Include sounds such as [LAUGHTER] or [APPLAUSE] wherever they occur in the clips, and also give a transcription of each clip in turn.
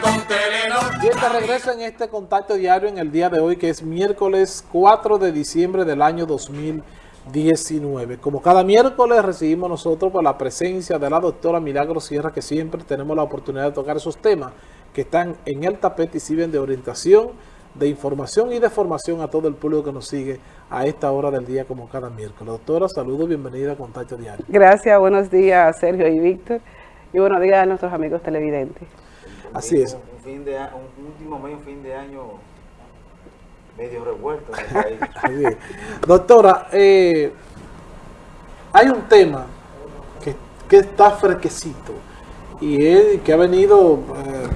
con Telenor. Bien, te regreso en este contacto diario en el día de hoy, que es miércoles 4 de diciembre del año 2019. Como cada miércoles recibimos nosotros por la presencia de la doctora Milagro Sierra, que siempre tenemos la oportunidad de tocar esos temas que están en el tapete y sirven de orientación, de información y de formación a todo el público que nos sigue a esta hora del día como cada miércoles. Doctora, saludos, bienvenida a Contacto Diario. Gracias, buenos días Sergio y Víctor y buenos días a nuestros amigos televidentes. Así es. Un, fin de, a- un último mes, un fin de año medio revuelto bien. [LAUGHS] Doctora, eh, hay un tema que, que está fresquecito y es, que ha venido eh,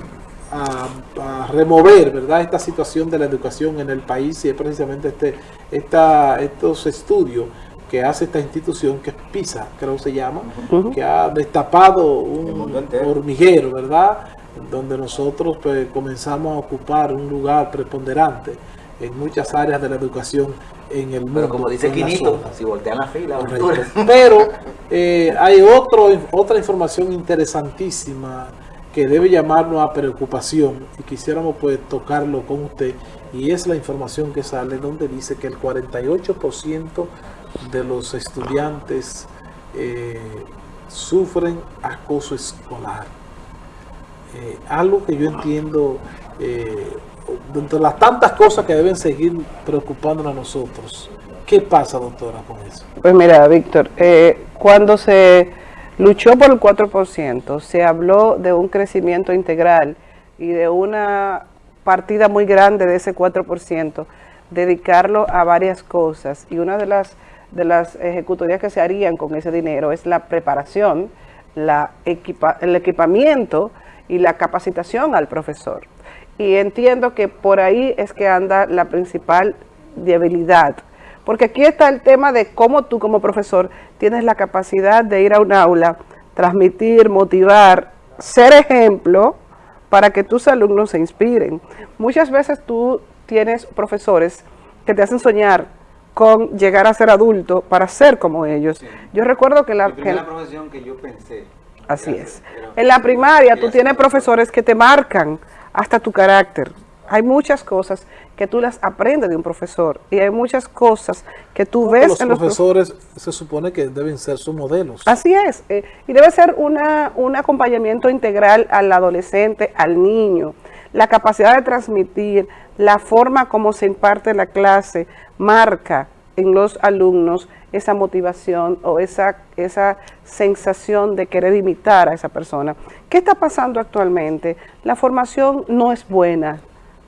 a, a remover ¿verdad? esta situación de la educación en el país y es precisamente este, esta, estos estudios que hace esta institución que es PISA, creo que se llama, que ha destapado un hormiguero, ¿verdad? Donde nosotros pues, comenzamos a ocupar un lugar preponderante en muchas áreas de la educación en el mundo. Pero como dice Quinito, si voltean la fila. [LAUGHS] Pero eh, hay otro, otra información interesantísima que debe llamarnos a preocupación y quisiéramos pues tocarlo con usted y es la información que sale donde dice que el 48% de los estudiantes eh, sufren acoso escolar. Eh, algo que yo entiendo eh, dentro de las tantas cosas que deben seguir preocupándonos a nosotros. ¿Qué pasa, doctora, con eso? Pues mira, Víctor, eh, cuando se luchó por el 4%, se habló de un crecimiento integral y de una partida muy grande de ese 4%, dedicarlo a varias cosas. Y una de las, de las ejecutorías que se harían con ese dinero es la preparación, la equipa- el equipamiento y la capacitación al profesor. Y entiendo que por ahí es que anda la principal debilidad. Porque aquí está el tema de cómo tú como profesor tienes la capacidad de ir a un aula, transmitir, motivar, ser ejemplo para que tus alumnos se inspiren. Muchas veces tú tienes profesores que te hacen soñar con llegar a ser adulto para ser como ellos. Yo recuerdo que la... Mi que- primera profesión que yo pensé. Así es. En la primaria tú tienes profesores que te marcan hasta tu carácter. Hay muchas cosas que tú las aprendes de un profesor y hay muchas cosas que tú ves los en los prof- profesores se supone que deben ser sus modelos. Así es, eh, y debe ser una, un acompañamiento integral al adolescente, al niño, la capacidad de transmitir, la forma como se imparte la clase, marca en los alumnos esa motivación o esa, esa sensación de querer imitar a esa persona. ¿Qué está pasando actualmente? La formación no es buena,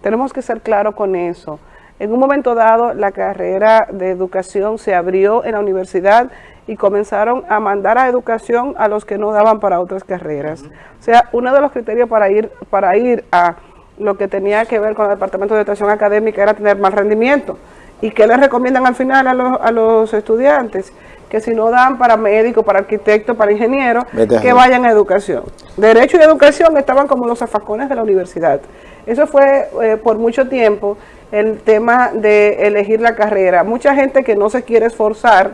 tenemos que ser claros con eso. En un momento dado, la carrera de educación se abrió en la universidad y comenzaron a mandar a educación a los que no daban para otras carreras. O sea, uno de los criterios para ir, para ir a lo que tenía que ver con el Departamento de Educación Académica era tener mal rendimiento. ¿Y qué les recomiendan al final a los, a los estudiantes? Que si no dan para médico, para arquitecto, para ingeniero, Vete a que vayan a educación. Derecho y educación estaban como los zafacones de la universidad. Eso fue eh, por mucho tiempo el tema de elegir la carrera. Mucha gente que no se quiere esforzar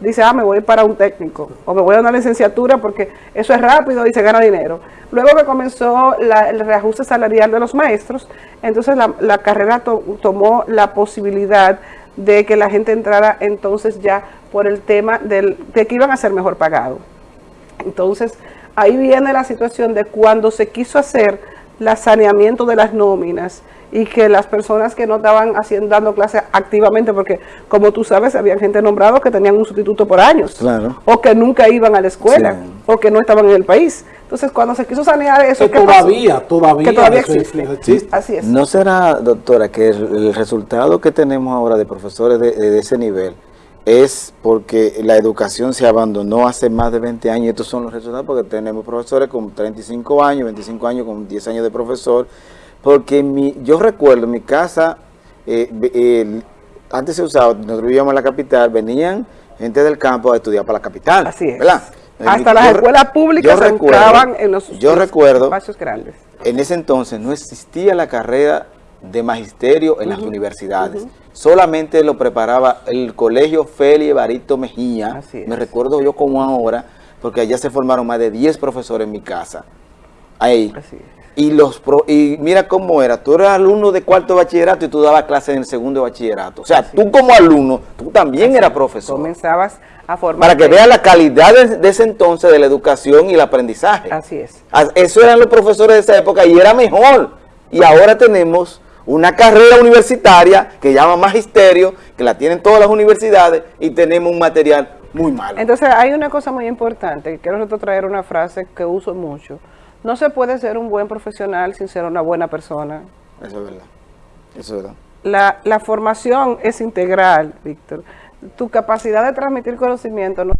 dice, ah, me voy para un técnico o me voy a una licenciatura porque eso es rápido y se gana dinero. Luego que comenzó el reajuste salarial de los maestros, entonces la, carrera to- tomó la posibilidad de que la gente entrara entonces ya por el tema del, de que iban a ser mejor pagados. Entonces, ahí viene la situación de cuando se quiso hacer la saneamiento de las nóminas y que las personas que no estaban haciendo, dando clases activamente, porque como tú sabes, había gente nombrada que tenían un sustituto por años, Claro. o que nunca iban a la escuela, Sí. o que no estaban en el país. Entonces, cuando se quiso sanear eso, Que todavía, todavía, que todavía eso existe. existe. Así es. ¿No será, doctora, que el, el resultado que tenemos ahora de profesores de, de ese nivel es porque la educación se abandonó hace más de 20 años estos son los resultados porque tenemos profesores con 35 años, 25 años, con 10 años de profesor? Porque mi, yo recuerdo en mi casa, eh, antes se usaba, nosotros vivíamos en la capital, venían gente del campo a estudiar para la capital. Así es. ¿verdad? Hasta las escuelas públicas se recuerdo- en los, Yo los recuerdo espacios grandes. en ese entonces no existía la carrera de magisterio en las universidades. Solamente lo preparaba el colegio Feli Evarito Mejía. Me recuerdo yo como ahora, porque allá se formaron más de 10 profesores en mi casa. Ahí. Así es. Y, los pro- y mira cómo era, tú eras alumno de cuarto de bachillerato y tú dabas clases en el segundo de bachillerato. O sea, tú como alumno, tú también eras profesor. Comenzabas a formar. Para que veas la calidad de, de ese entonces de la educación y el aprendizaje. Así es. Eso eran los profesores de esa época y era mejor. Y ahora tenemos una carrera universitaria que llama magisterio, que la tienen todas las universidades y tenemos un material muy malo. Entonces hay una cosa muy importante, que quiero traer una frase que uso mucho. No se puede ser un buen profesional sin ser una buena persona. Eso es verdad. Eso es verdad. La, la formación es integral, Víctor. Tu capacidad de transmitir conocimiento no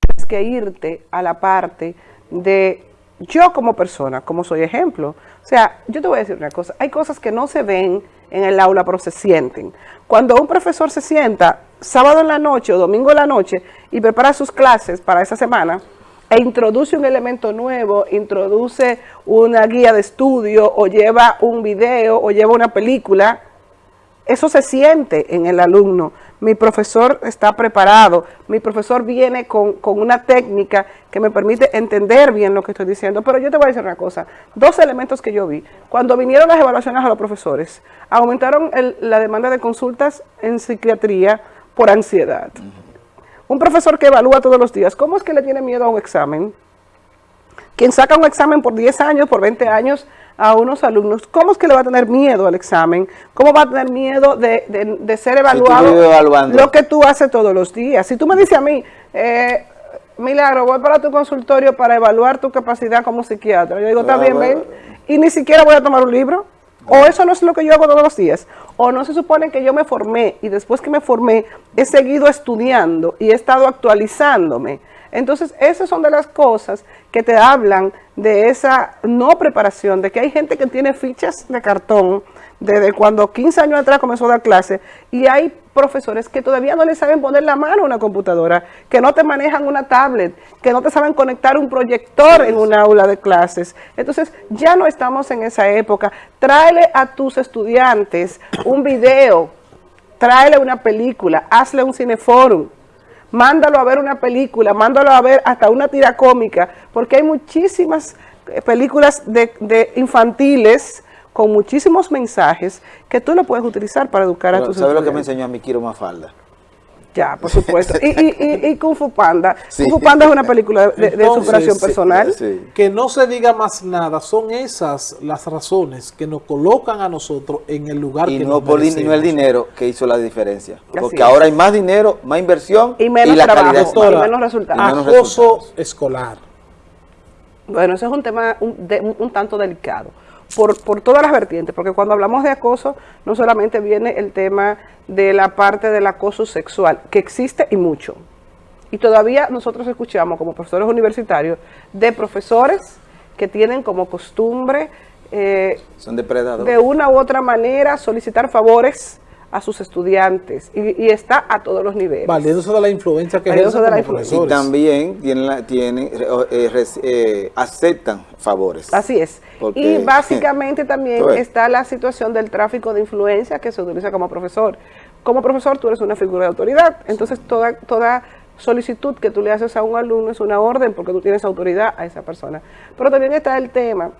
tienes que irte a la parte de yo como persona, como soy ejemplo. O sea, yo te voy a decir una cosa, hay cosas que no se ven en el aula, pero se sienten. Cuando un profesor se sienta sábado en la noche o domingo en la noche y prepara sus clases para esa semana, e introduce un elemento nuevo, introduce una guía de estudio o lleva un video o lleva una película, eso se siente en el alumno. Mi profesor está preparado, mi profesor viene con, con una técnica que me permite entender bien lo que estoy diciendo. Pero yo te voy a decir una cosa, dos elementos que yo vi. Cuando vinieron las evaluaciones a los profesores, aumentaron la demanda de consultas en psiquiatría por ansiedad. Un profesor que evalúa todos los días, ¿cómo es que le tiene miedo a un examen? Quien saca un examen por 10 años, por 20 años a unos alumnos, ¿cómo es que le va a tener miedo al examen? ¿Cómo va a tener miedo de, de- de ser evaluado lo que tú haces todos los días? Si tú me dices a mí, eh, Milagro, voy para tu consultorio para evaluar tu capacidad como psiquiatra. Yo digo, está Ah, bien, ven, y ni siquiera voy a tomar un libro. O eso no es lo que yo hago todos los días. O no se supone que yo me formé y después que me formé he seguido estudiando y he estado actualizándome. Entonces, esas son de las cosas que te hablan de esa no preparación, de que hay gente que tiene fichas de cartón desde cuando 15 años atrás comenzó a dar clase y hay profesores que todavía no le saben poner la mano a una computadora, que no te manejan una tablet, que no te saben conectar un proyector en un aula de clases. Entonces, ya no estamos en esa época. Tráele a tus estudiantes un video, tráele una película, hazle un cineforum, mándalo a ver una película, mándalo a ver hasta una tira cómica, porque hay muchísimas eh, películas de, de infantiles con muchísimos mensajes que tú lo puedes utilizar para educar a tus ¿Sabes lo que me estudiantes. enseñó a mí Kiro Mafalda? Ya, por supuesto. Y, y, y, y Kung Fu Panda. [LAUGHS] Sí. Kung Fu Panda es una película de, de Entonces, superación personal. Sí. Que no se diga más nada, son esas las razones que nos colocan a nosotros en el lugar Y que no, nos por, din- no el dinero que hizo la diferencia. Así Porque es. ahora hay más dinero, más inversión Y menos la trabajo, y menos resultados. Y menos Acoso resultados. escolar. Bueno, eso es un tema un, de- un- un tanto delicado, por, por todas las vertientes, porque cuando hablamos de acoso, no solamente viene el tema de la parte del acoso sexual, que existe y mucho. Y todavía nosotros escuchamos como profesores universitarios de profesores que tienen como costumbre eh, Son depredadores. de una u otra manera solicitar favores a sus estudiantes y, y está a todos los niveles. Valiéndose de la influencia que ejercen de la influencia. Y también tienen, la- tienen eh, eh, aceptan favores. Así es. Porque- y [LAUGHS] básicamente también está la situación del tráfico de influencia que se utiliza como profesor. Como profesor tú eres una figura de autoridad, entonces toda, toda solicitud que tú le haces a un alumno es una orden porque tú tienes autoridad a esa persona. Pero también está el tema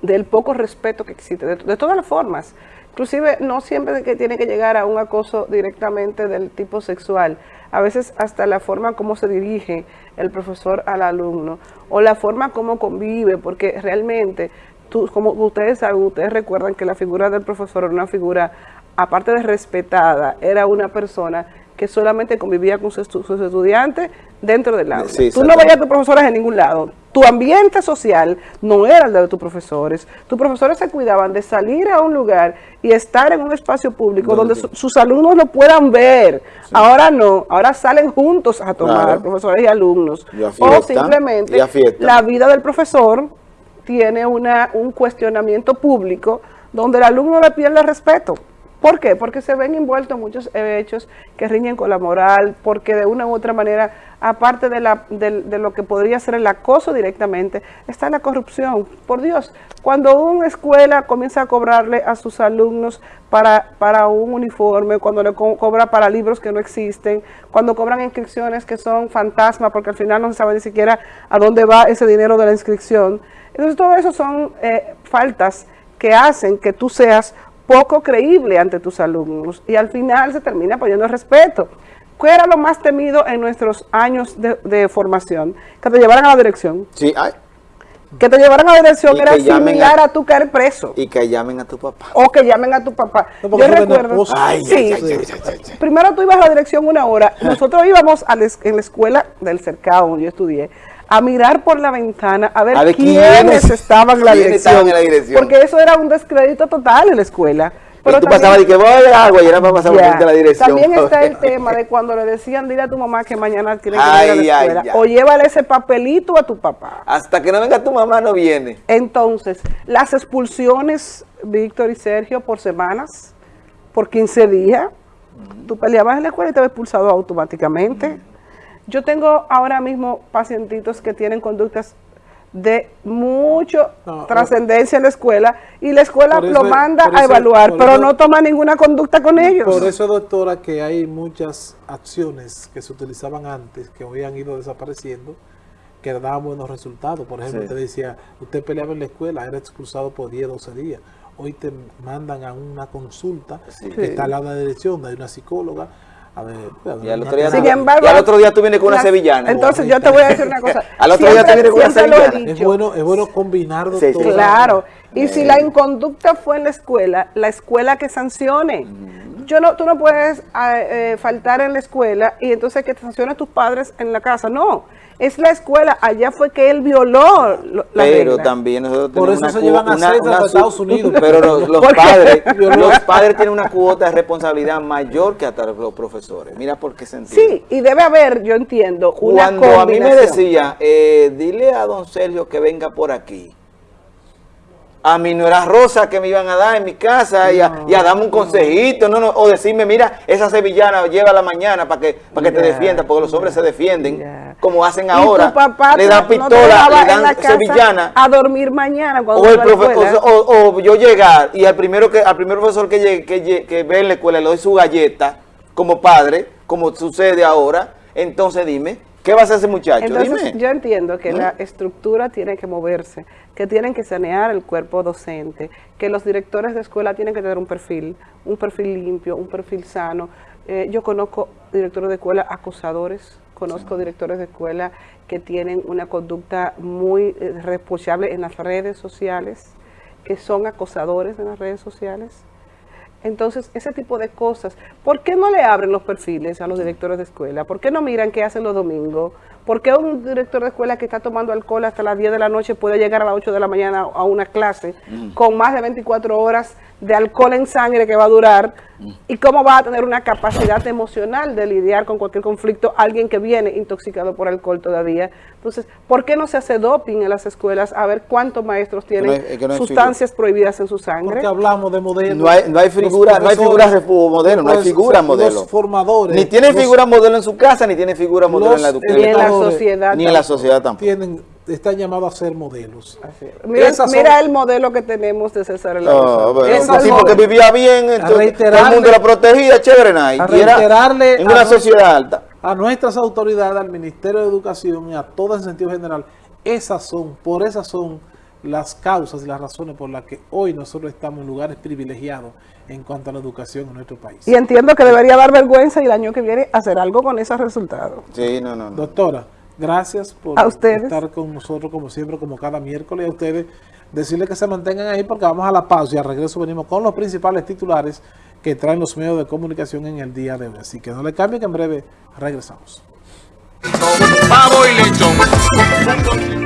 del poco respeto que existe, de, de todas las formas. Inclusive no siempre que tiene que llegar a un acoso directamente del tipo sexual. A veces hasta la forma como se dirige el profesor al alumno o la forma como convive, porque realmente, tú, como ustedes saben, ustedes recuerdan que la figura del profesor era una figura, aparte de respetada, era una persona que solamente convivía con sus, estu- sus estudiantes dentro del aula. Sí, Tú no veías a tus profesores en ningún lado. Tu ambiente social no era el de tus profesores. Tus profesores se cuidaban de salir a un lugar y estar en un espacio público Donde su- sus alumnos lo puedan ver. Ahora no, ahora salen juntos a tomar, Claro. profesores y alumnos. Y o simplemente la vida del profesor tiene una, un cuestionamiento público donde el alumno le pierde el respeto. ¿Por qué? Porque se ven envueltos muchos hechos que riñen con la moral, porque de una u otra manera, aparte de, lo que podría ser el acoso directamente, está la corrupción. Por Dios, cuando una escuela comienza a cobrarle a sus alumnos para, un uniforme, cuando le co cobra para libros que no existen, cuando cobran inscripciones que son fantasmas, porque al final no se sabe ni siquiera a dónde va ese dinero de la inscripción. Entonces todo eso son eh, faltas que hacen que tú seas poco creíble ante tus alumnos y al final se termina poniendo respeto. ¿Qué era lo más temido en nuestros años de, de formación? Que te llevaran a la dirección. Sí, ay. Que te llevaran a la dirección era similar a, a, tu caer preso. Y que llamen a tu papá. O que llamen a tu papá. No, Yo recuerdo. Ay, sí, ay, ay, primero tú ibas a la dirección una hora. Nosotros íbamos a en la escuela del cercado donde yo estudié a mirar por la ventana a ver, a ver quiénes, quiénes, estaban en la, dirección, en la dirección. Porque eso era un descrédito total en la escuela. Pero tú pasabas y que voy a agua y era para pasar yeah. la dirección. También [LAUGHS] está el tema de cuando le decían, dile a tu mamá que mañana tiene que ay, ir a la escuela. Ay, o llévale ese papelito a tu papá. Hasta que no venga tu mamá no viene. Entonces, las expulsiones, Víctor y Sergio, por semanas, por 15 días, mm. tú peleabas en la escuela y te habías expulsado automáticamente. Mm. Yo tengo ahora mismo pacientitos que tienen conductas de mucho no, trascendencia en la escuela y la escuela eso, lo manda a evaluar, pero eso, no toma ninguna conducta con ellos. Por eso, doctora, que hay muchas acciones que se utilizaban antes, que hoy han ido desapareciendo, que daban buenos resultados. Por ejemplo, sí. usted decía, usted peleaba en la escuela, era expulsado por 10, 12 días. Hoy te mandan a una consulta sí. que está al lado de la dirección, hay una psicóloga, a ver, y al otro día, Sin tú, embargo, y al otro día tú vienes con una sevillana. Entonces yo te voy a decir una cosa. [LAUGHS] al otro siempre, día tú vienes con una sevillana. Es bueno, es bueno combinar sí, todo. Claro. Y eh. si la inconducta fue en la escuela, la escuela que sancione. Mm. Yo no, tú no puedes eh, faltar en la escuela y entonces que te sancionen tus padres en la casa. No. Es la escuela, allá fue que él violó la Pero regla. también nosotros Por eso una se llevan a una, una, a Estados Unidos. Pero los, [LAUGHS] los padres, [LAUGHS] los padres tienen una cuota de responsabilidad mayor que hasta los profesores. Mira por qué sentido. Sí, y debe haber, yo entiendo, una Cuando a mí me decía, eh, dile a don Sergio que venga por aquí a mí no era rosa que me iban a dar en mi casa y, a, no, y a darme un consejito, no, no, o decirme, mira, esa sevillana lleva la mañana para que, para que yeah, te defienda, porque los hombres se defienden, yeah. como hacen ahora, papá le dan pistola, no le dan sevillana. A dormir mañana cuando o, el profe o, o, o, yo llegar y al primero que al primer profesor que, llegue, que, que ve en la escuela le doy su galleta como padre, como sucede ahora, entonces dime, ¿Qué va a hacer ese muchacho? Entonces, Dime. yo entiendo que ¿Mm? la estructura tiene que moverse, que tienen que sanear el cuerpo docente, que los directores de escuela tienen que tener un perfil, un perfil limpio, un perfil sano. Eh, yo conozco directores de escuela acosadores, conozco sí. directores de escuela que tienen una conducta muy eh, reprochable en las redes sociales, que son acosadores en las redes sociales. Entonces, ese tipo de cosas, ¿por qué no le abren los perfiles a los directores de escuela? ¿Por qué no miran qué hacen los domingos? ¿Por qué un director de escuela que está tomando alcohol hasta las 10 de la noche puede llegar a las 8 de la mañana a una clase mm. con más de 24 horas de alcohol en sangre que va a durar? Mm. ¿Y cómo va a tener una capacidad emocional de lidiar con cualquier conflicto alguien que viene intoxicado por alcohol todavía? Entonces, ¿por qué no se hace doping en las escuelas a ver cuántos maestros tienen no hay, no sustancias figura. prohibidas en su sangre? Porque hablamos de modelos. No hay, no hay figura, no hay figuras de modelo, no hay figura modelo. Los formadores. Ni tienen figura modelo en su casa, ni tienen figura modelo en la educación. Ni en la sociedad. Ni en la sociedad tampoco. Tienen, están llamados a ser modelos. Mira, mira el modelo que tenemos de César el no, bueno, un tipo que vivía bien, entonces, todo el mundo la protegía, chévere, y era en una sociedad alta. A nuestras autoridades, al Ministerio de Educación y a todo en sentido general, esas son, por esas son las causas y las razones por las que hoy nosotros estamos en lugares privilegiados en cuanto a la educación en nuestro país. Y entiendo que debería dar vergüenza y el año que viene hacer algo con esos resultados. Sí, no, no. no. Doctora, gracias por a ustedes. estar con nosotros como siempre, como cada miércoles. A ustedes decirles que se mantengan ahí porque vamos a la pausa y al regreso venimos con los principales titulares que traen los medios de comunicación en el día de hoy. Así que no le cambien que en breve regresamos. Pavo y lechón.